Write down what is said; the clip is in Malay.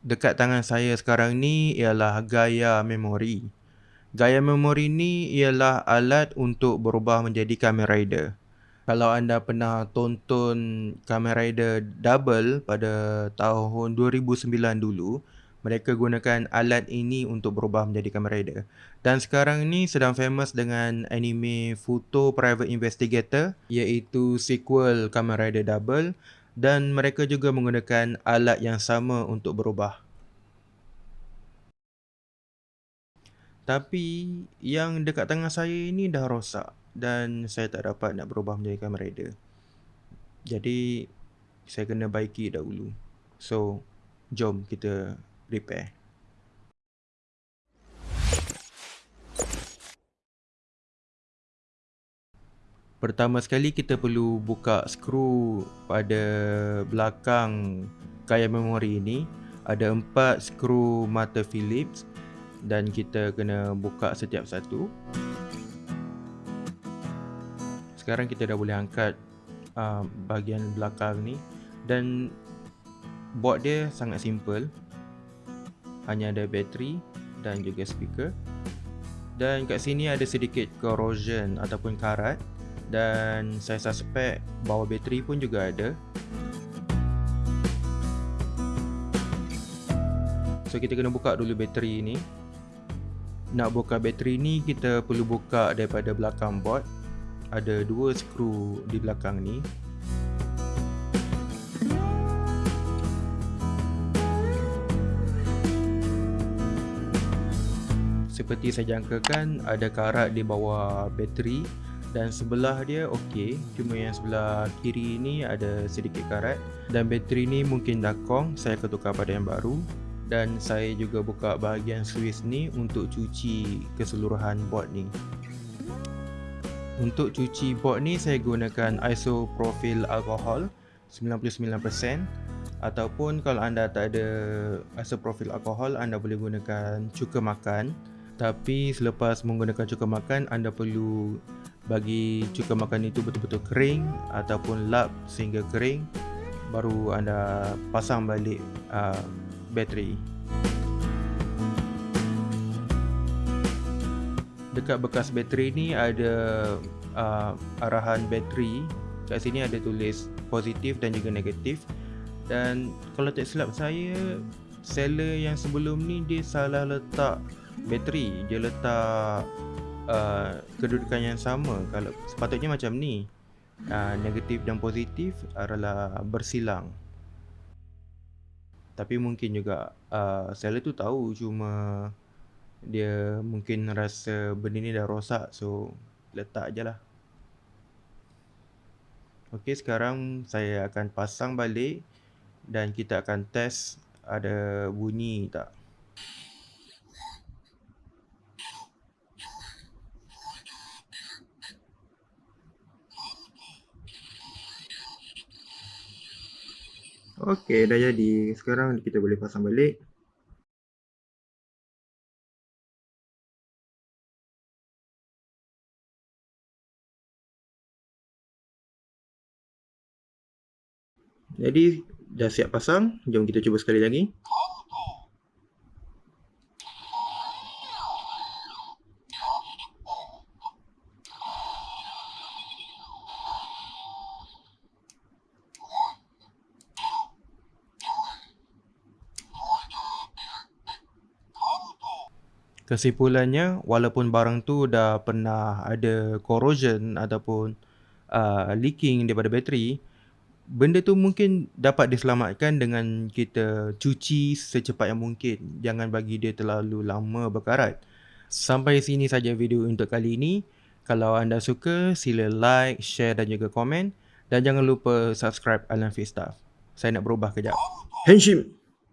dekat tangan saya sekarang ni ialah Gaia Memory. Gaia Memory ni ialah alat untuk berubah menjadi Kamen Rider. Kalau anda pernah tonton Kamen Rider Double pada tahun 2009 dulu, mereka gunakan alat ini untuk berubah menjadi Kamen Rider. Dan sekarang ni sedang famous dengan anime Futo Private Investigator iaitu sequel Kamen Rider Double dan mereka juga menggunakan alat yang sama untuk berubah. Tapi yang dekat tangan saya ini dah rosak dan saya tak dapat nak berubah menjadi Kamen Rider. Jadi saya kena baiki dahulu. So jom kita repair. Pertama sekali kita perlu buka skru pada belakang gaya memori ini. Ada empat skru mata Phillips dan kita kena buka setiap satu. Sekarang kita dah boleh angkat uh, bahagian belakang ni dan board dia sangat simple. Hanya ada bateri dan juga speaker. Dan kat sini ada sedikit corrosion ataupun karat dan saya suspect bawa bateri pun juga ada. So kita kena buka dulu bateri ni nak buka bateri ni kita perlu buka daripada belakang board. Ada dua skru di belakang ni. Seperti saya jangkakan ada karat di bawah bateri dan sebelah dia okey. Cuma yang sebelah kiri ni ada sedikit karat. Dan bateri ni mungkin dah kong saya akan tukar pada yang baru. Dan saya juga buka bahagian Swiss ni untuk cuci keseluruhan board ni. Untuk cuci board ni saya gunakan isopropyl alcohol 99% ataupun kalau anda tak ada isopropyl alcohol anda boleh gunakan cuka makan. Tapi selepas menggunakan cuka makan anda perlu bagi cuka makan itu betul-betul kering ataupun lap sehingga kering baru anda pasang balik uh, bateri. Dekat bekas bateri ni ada uh, arahan bateri. Kat sini ada tulis positif dan juga negatif. Dan kalau tak silap saya seller yang sebelum ni dia salah letak bateri. Dia letak Uh, kedudukan yang sama. Kalau sepatutnya macam ni uh, negatif dan positif adalah bersilang. Tapi mungkin juga uh, seller tu tahu cuma dia mungkin rasa benda ni dah rosak so letak je lah. Ok sekarang saya akan pasang balik dan kita akan test ada bunyi tak Okey, dah jadi. Sekarang kita boleh pasang balik. Jadi, dah siap pasang. Jom kita cuba sekali lagi. Kesimpulannya, walaupun barang tu dah pernah ada corrosion ataupun uh, leaking daripada bateri, benda tu mungkin dapat diselamatkan dengan kita cuci secepat yang mungkin. Jangan bagi dia terlalu lama berkarat. Sampai sini saja video untuk kali ini. Kalau anda suka, sila like, share dan juga komen. Dan jangan lupa subscribe Alan Fit Stuff. Saya nak berubah kejap. Henshin!